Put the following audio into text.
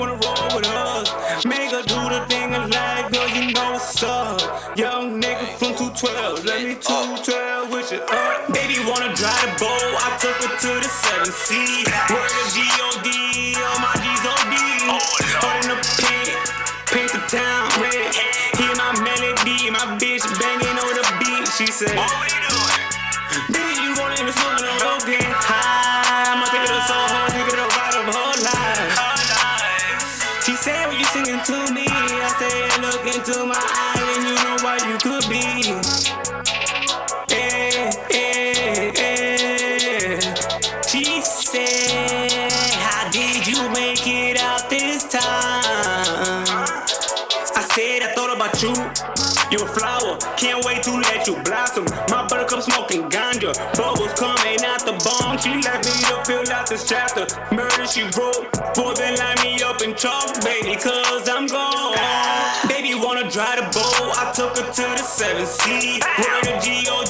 Make her do the thing of life, girl, you know what's up. Young nigga from 212, let me 212 with you up. Baby wanna drive the boat, I took her to the 7C. Word of G-O-D, all my G's O-D. Hard in the paint, paint the town red. Hear my melody, my bitch banging on the beat. She said, What you doing? Baby, you gon' let me smoke the me, I said, look into my eyes and you know what you could be. Eh, eh, eh. She said, how did you make it out this time? I said, I thought about you. You're a flower, can't wait to let you blossom. My buttercup smoking ganja, bubbles coming out the bong. She left me to fill out this chapter. Murder she wrote, for then line me up in chalk, baby, cause took her to the seven seas. 100 G on